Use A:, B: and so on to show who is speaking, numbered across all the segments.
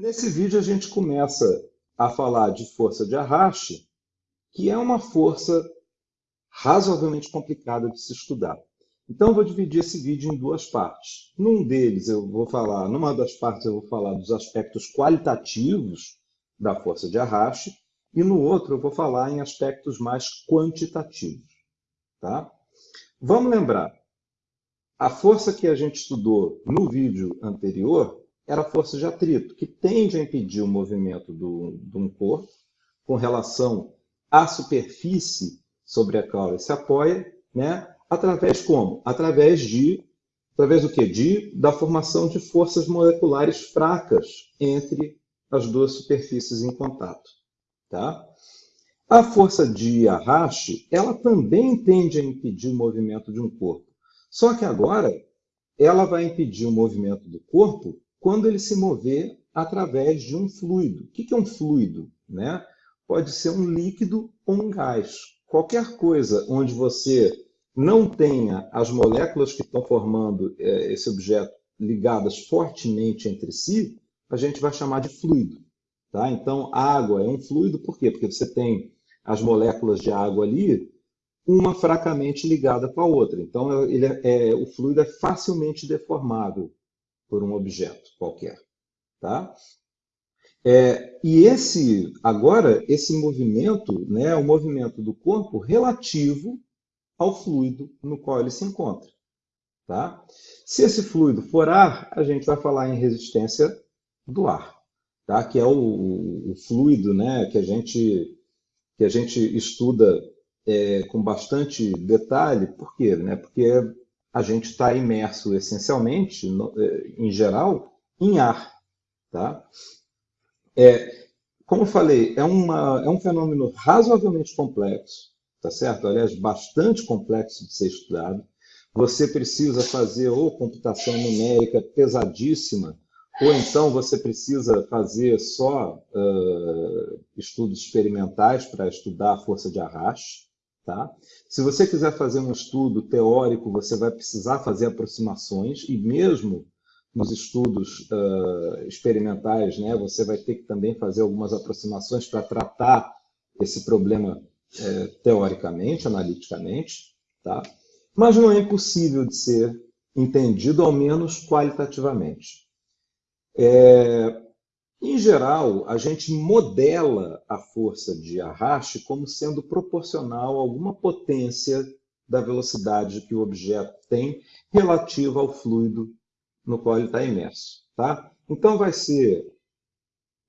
A: Nesse vídeo a gente começa a falar de força de arraste, que é uma força razoavelmente complicada de se estudar. Então eu vou dividir esse vídeo em duas partes. Num deles eu vou falar, numa das partes eu vou falar dos aspectos qualitativos da força de arraste e no outro eu vou falar em aspectos mais quantitativos, tá? Vamos lembrar, a força que a gente estudou no vídeo anterior era a força de atrito, que tende a impedir o movimento do, de um corpo com relação à superfície sobre a qual ele se apoia, né? através como? Através de através do que? De, da formação de forças moleculares fracas entre as duas superfícies em contato. Tá? A força de arraste, ela também tende a impedir o movimento de um corpo. Só que agora, ela vai impedir o movimento do corpo quando ele se mover através de um fluido. O que é um fluido? Né? Pode ser um líquido ou um gás. Qualquer coisa onde você não tenha as moléculas que estão formando é, esse objeto ligadas fortemente entre si, a gente vai chamar de fluido. Tá? Então, água é um fluido, por quê? Porque você tem as moléculas de água ali, uma fracamente ligada com a outra. Então, ele é, é, o fluido é facilmente deformável por um objeto qualquer. Tá? É, e esse, agora, esse movimento né, é o movimento do corpo relativo ao fluido no qual ele se encontra. Tá? Se esse fluido for ar, a gente vai falar em resistência do ar, tá? que é o, o fluido né, que, a gente, que a gente estuda é, com bastante detalhe. Por quê? Né? Porque a gente está imerso essencialmente, no, é, em geral, em ar. Tá? É, como eu falei, é, uma, é um fenômeno razoavelmente complexo, tá certo? Aliás, bastante complexo de ser estudado. Você precisa fazer ou computação numérica pesadíssima, ou então você precisa fazer só uh, estudos experimentais para estudar a força de arraste. Tá? Se você quiser fazer um estudo teórico, você vai precisar fazer aproximações, e mesmo nos estudos uh, experimentais, né, você vai ter que também fazer algumas aproximações para tratar esse problema teoricamente, analiticamente, tá? mas não é impossível de ser entendido, ao menos qualitativamente. É, em geral, a gente modela a força de arraste como sendo proporcional a alguma potência da velocidade que o objeto tem relativa ao fluido no qual ele está imerso. Tá? Então, vai ser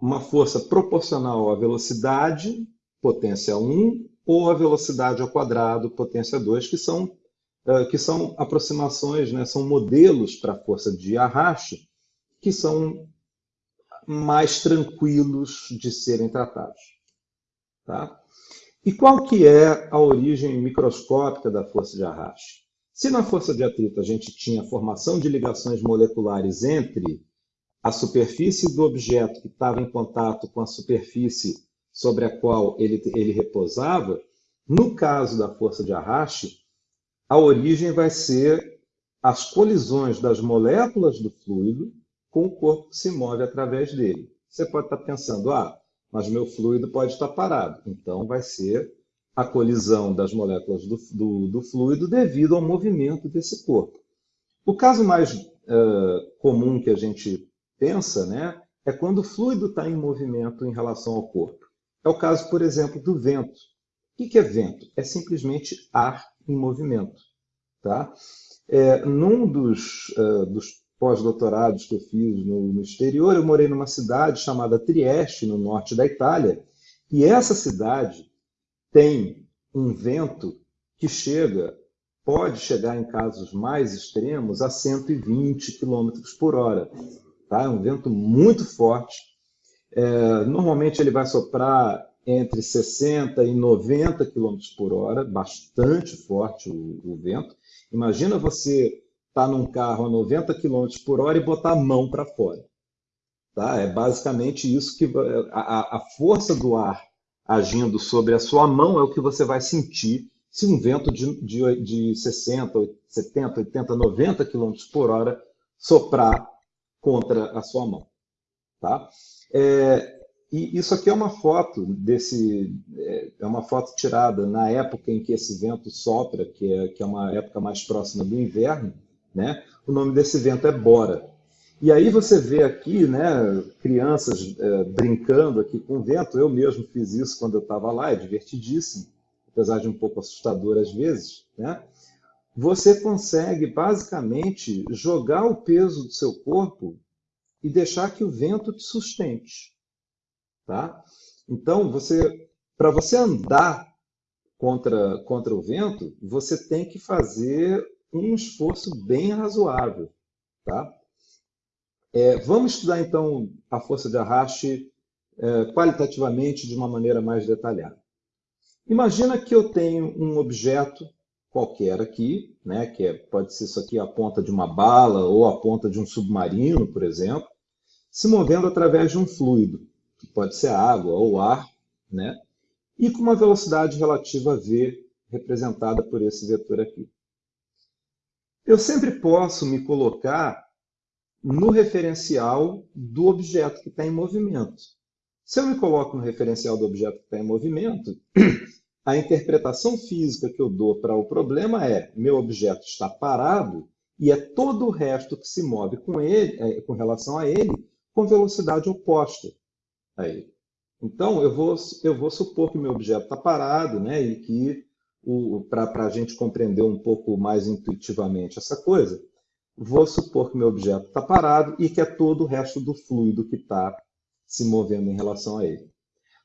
A: uma força proporcional à velocidade, potência 1, ou à velocidade ao quadrado, potência 2, que são, eh, que são aproximações, né, são modelos para a força de arraste, que são mais tranquilos de serem tratados. Tá? E qual que é a origem microscópica da força de arraste? Se na força de atrito a gente tinha a formação de ligações moleculares entre a superfície do objeto que estava em contato com a superfície sobre a qual ele, ele repousava, no caso da força de arraste, a origem vai ser as colisões das moléculas do fluido com o corpo que se move através dele. Você pode estar pensando, ah, mas meu fluido pode estar parado. Então, vai ser a colisão das moléculas do, do, do fluido devido ao movimento desse corpo. O caso mais uh, comum que a gente pensa né, é quando o fluido está em movimento em relação ao corpo. É o caso, por exemplo, do vento. O que é vento? É simplesmente ar em movimento. Tá? É, num dos, uh, dos pós-doutorados que eu fiz no, no, exterior, eu morei numa cidade chamada Trieste, no norte da Itália, e essa cidade tem um vento que chega, pode chegar em casos mais extremos, a 120 km por hora. Tá? É um vento muito forte. É, normalmente ele vai soprar entre 60 e 90 km por hora, bastante forte o, o vento. Imagina você estar tá num carro a 90 km por hora e botar a mão para fora. Tá? É basicamente isso que a, a força do ar agindo sobre a sua mão é o que você vai sentir se um vento de, de, de 60, 70, 80, 90 km por hora soprar contra a sua mão. Tá? É, e isso aqui é uma foto desse, é, é uma foto tirada na época em que esse vento sopra, que é, que é uma época mais próxima do inverno, né? O nome desse vento é Bora. E aí você vê aqui, né, crianças é, brincando aqui com o vento. Eu mesmo fiz isso quando eu estava lá, é divertidíssimo, apesar de um pouco assustador às vezes, né? Você consegue basicamente jogar o peso do seu corpo e deixar que o vento te sustente. Tá? Então, você, para você andar contra, contra o vento, você tem que fazer um esforço bem razoável. Tá? É, vamos estudar então a força de arraste é, qualitativamente de uma maneira mais detalhada. Imagina que eu tenho um objeto qualquer aqui, né, que é, pode ser isso aqui a ponta de uma bala ou a ponta de um submarino, por exemplo, se movendo através de um fluido que pode ser água ou ar, né? e com uma velocidade relativa v, representada por esse vetor aqui. Eu sempre posso me colocar no referencial do objeto que está em movimento. Se eu me coloco no referencial do objeto que está em movimento, a interpretação física que eu dou para o problema é meu objeto está parado e é todo o resto que se move com, ele, é, com relação a ele com velocidade oposta aí. Então, eu vou, eu vou supor que meu objeto está parado, né, e que, para a gente compreender um pouco mais intuitivamente essa coisa, vou supor que meu objeto está parado e que é todo o resto do fluido que está se movendo em relação a ele.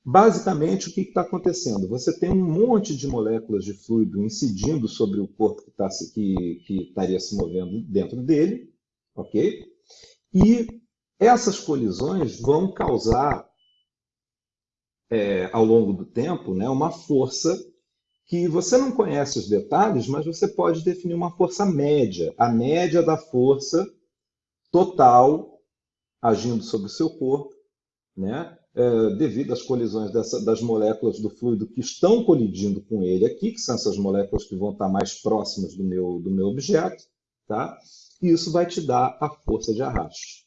A: Basicamente, o que está acontecendo? Você tem um monte de moléculas de fluido incidindo sobre o corpo que, tá, que, que estaria se movendo dentro dele, ok? E essas colisões vão causar é, ao longo do tempo, né, uma força que você não conhece os detalhes, mas você pode definir uma força média, a média da força total agindo sobre o seu corpo, né, é, devido às colisões dessa, das moléculas do fluido que estão colidindo com ele aqui, que são essas moléculas que vão estar mais próximas do meu, do meu objeto, tá? e isso vai te dar a força de arraste.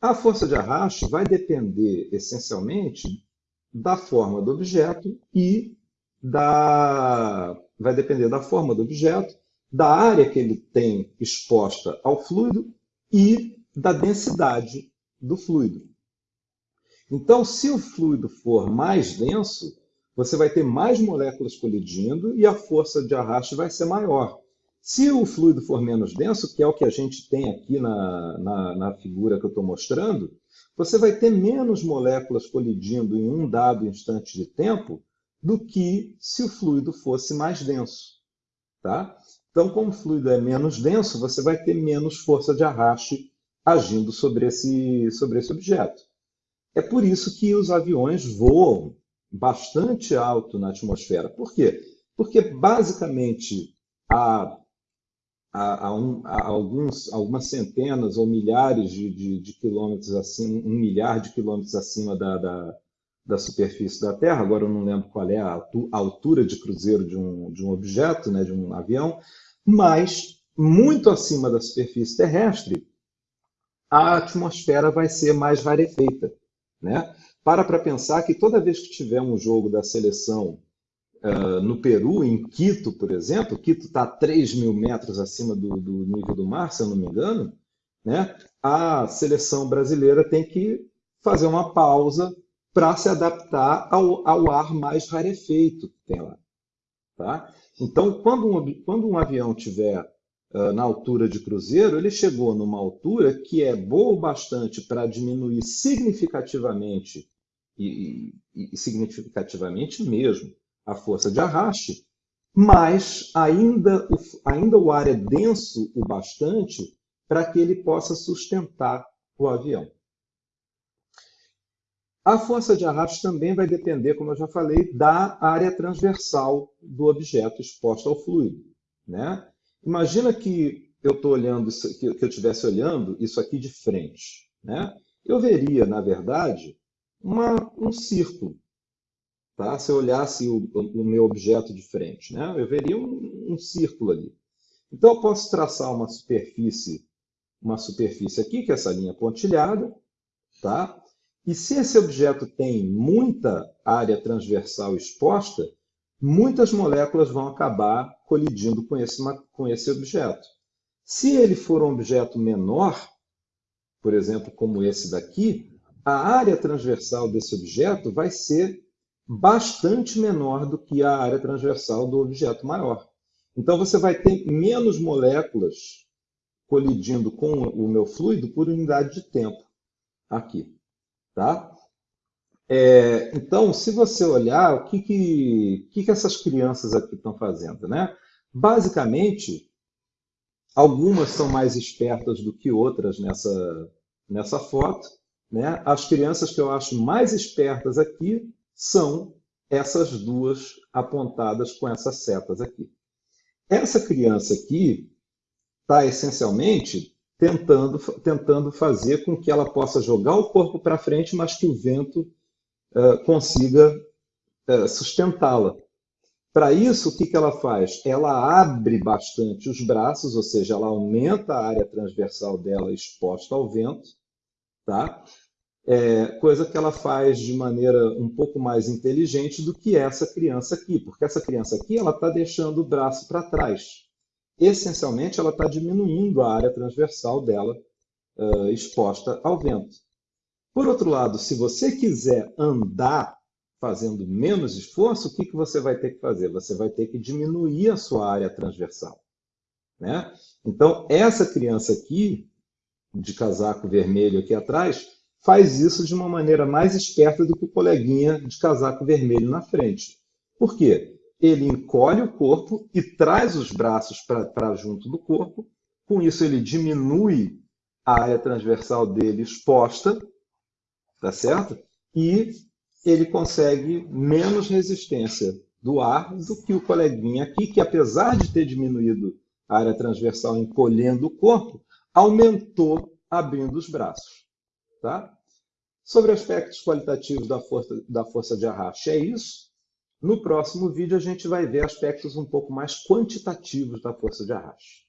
A: A força de arraste vai depender essencialmente da forma do objeto e da vai depender da forma do objeto, da área que ele tem exposta ao fluido e da densidade do fluido. Então, se o fluido for mais denso, você vai ter mais moléculas colidindo e a força de arraste vai ser maior. Se o fluido for menos denso, que é o que a gente tem aqui na, na, na figura que eu estou mostrando, você vai ter menos moléculas colidindo em um dado instante de tempo do que se o fluido fosse mais denso. Tá? Então, como o fluido é menos denso, você vai ter menos força de arraste agindo sobre esse, sobre esse objeto. É por isso que os aviões voam bastante alto na atmosfera. Por quê? Porque, basicamente, a a, a, um, a alguns, algumas centenas ou milhares de, de, de, quilômetros acima, um milhar de quilômetros acima da, da, da, superfície da Terra, agora eu não lembro qual é a, altura de cruzeiro de um, de um objeto, né, de um avião, mas muito acima da superfície terrestre, a atmosfera vai ser mais rarefeita. Né? Para para pensar que toda vez que tiver um jogo da seleção Uh, no Peru, em Quito, por exemplo, Quito está a 3 mil metros acima do, do, nível do mar, se eu não me engano, né? a seleção brasileira tem que fazer uma pausa para se adaptar ao, ao, ar mais rarefeito que tem lá. Tá? Então, quando um, quando um avião estiver uh, na altura de cruzeiro, ele chegou numa altura que é boa o bastante para diminuir significativamente, e, e, e significativamente mesmo, a força de arraste, mas ainda o, ainda o ar é denso o bastante para que ele possa sustentar o avião. A força de arraste também vai depender, como eu já falei, da área transversal do objeto exposto ao fluido. Né? Imagina que eu estou olhando isso, que eu estivesse olhando isso aqui de frente. Né? Eu veria, na verdade, uma, um círculo Tá? Se eu olhasse o, o, meu objeto de frente, né? eu veria um, um, círculo ali. Então, eu posso traçar uma superfície uma superfície aqui, que é essa linha pontilhada, tá? E se esse objeto tem muita área transversal exposta, muitas moléculas vão acabar colidindo com esse, com esse objeto. Se ele for um objeto menor, por exemplo, como esse daqui, a área transversal desse objeto vai ser bastante menor do que a área transversal do objeto maior. Então você vai ter menos moléculas colidindo com o meu fluido por unidade de tempo aqui. Tá? É, então, se você olhar, o que, que, que, que essas crianças aqui estão fazendo? Né? Basicamente, algumas são mais espertas do que outras nessa, nessa foto. Né? As crianças que eu acho mais espertas aqui são essas duas apontadas com essas setas aqui. Essa criança aqui está essencialmente tentando, tentando fazer com que ela possa jogar o corpo para frente, mas que o vento uh, consiga uh, sustentá-la. Para isso, o que, que ela faz? Ela abre bastante os braços, ou seja, ela aumenta a área transversal dela exposta ao vento, tá? É, coisa que ela faz de maneira um pouco mais inteligente do que essa criança aqui, porque essa criança aqui ela está deixando o braço para trás essencialmente ela está diminuindo a área transversal dela uh, exposta ao vento. Por outro lado, se você quiser andar fazendo menos esforço, o que, que você vai ter que fazer? Você vai ter que diminuir a sua área transversal. Né? Então, essa criança aqui, de casaco vermelho aqui atrás, faz isso de uma maneira mais esperta do que o coleguinha de casaco vermelho na frente. Por quê? ele encolhe o corpo e traz os braços para junto do corpo. Com isso, ele diminui a área transversal dele exposta, tá certo? E ele consegue menos resistência do ar do que o coleguinha aqui, que apesar de ter diminuído a área transversal encolhendo o corpo, aumentou abrindo os braços. Tá? Sobre aspectos qualitativos da força, da força de arraste, é isso. No próximo vídeo, a gente vai ver aspectos um pouco mais quantitativos da força de arraste.